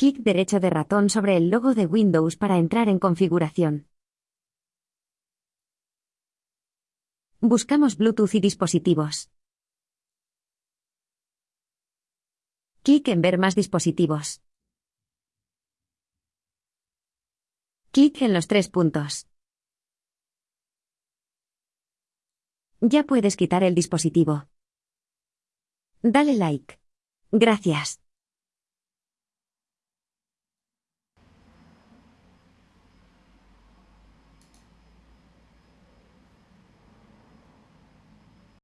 Clic derecho de ratón sobre el logo de Windows para entrar en configuración. Buscamos Bluetooth y dispositivos. Clic en Ver más dispositivos. Clic en los tres puntos. Ya puedes quitar el dispositivo. Dale like. Gracias.